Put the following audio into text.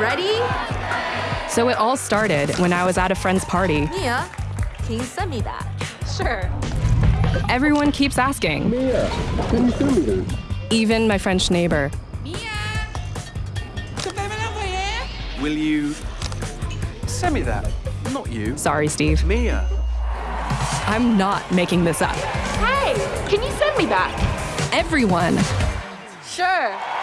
Ready? So it all started when I was at a friend's party. Mia, can you send me that? Sure. Everyone keeps asking, Mia, can you send me that? even my French neighbor. Mia, Will you send me that? Not you. Sorry, Steve. Mia. I'm not making this up. Hey, can you send me that? Everyone Sure.